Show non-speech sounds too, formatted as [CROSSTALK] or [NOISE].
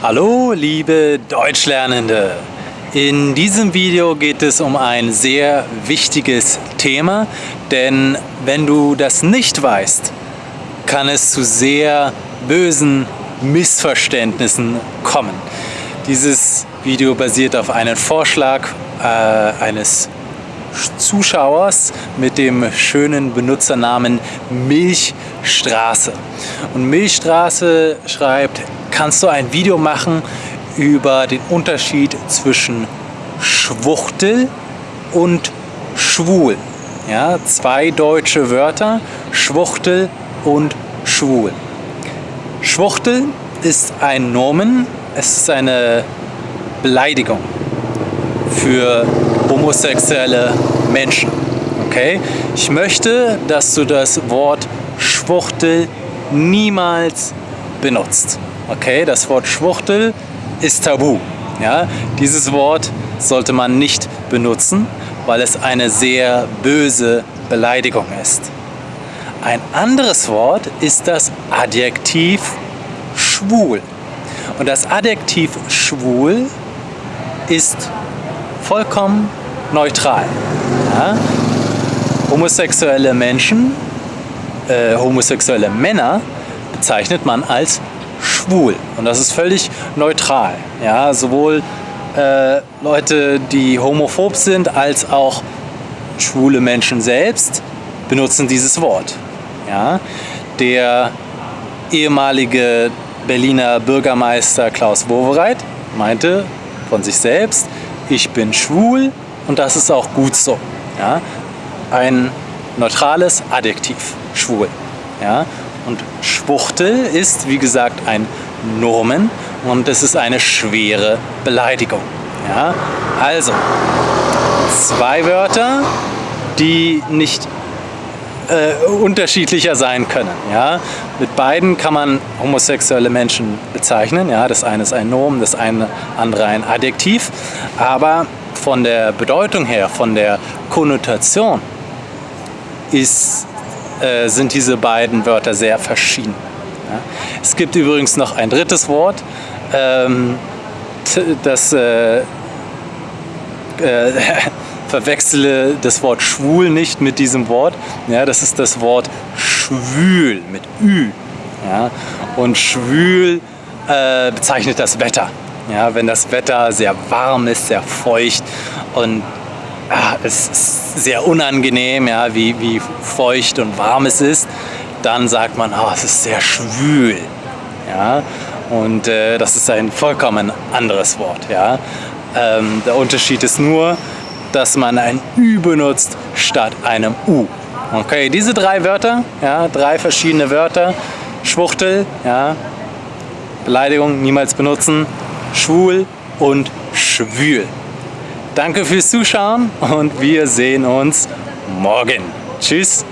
Hallo liebe Deutschlernende! In diesem Video geht es um ein sehr wichtiges Thema, denn wenn du das nicht weißt, kann es zu sehr bösen Missverständnissen kommen. Dieses Video basiert auf einem Vorschlag äh, eines Zuschauers mit dem schönen Benutzernamen Milchstraße. Und Milchstraße schreibt, kannst du ein Video machen über den Unterschied zwischen Schwuchtel und schwul. Ja, zwei deutsche Wörter, Schwuchtel und schwul. Schwuchtel ist ein Nomen, es ist eine Beleidigung für homosexuelle Menschen. Okay? Ich möchte, dass du das Wort Schwuchtel niemals benutzt. Okay? Das Wort Schwuchtel ist tabu. Ja? Dieses Wort sollte man nicht benutzen, weil es eine sehr böse Beleidigung ist. Ein anderes Wort ist das Adjektiv schwul. Und das Adjektiv schwul ist vollkommen neutral. Ja? Homosexuelle Menschen, äh, homosexuelle Männer bezeichnet man als schwul. Und das ist völlig neutral. Ja? Sowohl äh, Leute, die homophob sind, als auch schwule Menschen selbst benutzen dieses Wort. Ja? Der ehemalige Berliner Bürgermeister Klaus Wowereit meinte von sich selbst, ich bin schwul und das ist auch gut so. Ja? Ein neutrales Adjektiv, schwul. Ja? Und Schwuchtel ist, wie gesagt, ein Nomen und es ist eine schwere Beleidigung. Ja? Also, zwei Wörter, die nicht äh, unterschiedlicher sein können. Ja? Mit beiden kann man homosexuelle Menschen bezeichnen. Ja? Das eine ist ein Nomen, das eine andere ein Adjektiv. Aber von der Bedeutung her, von der Konnotation ist, äh, sind diese beiden Wörter sehr verschieden. Ja? Es gibt übrigens noch ein drittes Wort, ähm, das äh, äh, [LAUGHS] verwechsle das Wort schwul nicht mit diesem Wort. Ja, das ist das Wort schwül mit Ü. Ja, und schwül äh, bezeichnet das Wetter. Ja, wenn das Wetter sehr warm ist, sehr feucht und ja, es ist sehr unangenehm, ja, wie, wie feucht und warm es ist, dann sagt man, oh, es ist sehr schwül. Ja, und äh, das ist ein vollkommen anderes Wort. Ja. Ähm, der Unterschied ist nur, dass man ein Ü benutzt statt einem U. Okay, diese drei Wörter, ja, drei verschiedene Wörter, Schwuchtel, ja, Beleidigung niemals benutzen, schwul und schwül. Danke fürs Zuschauen und wir sehen uns morgen. Tschüss.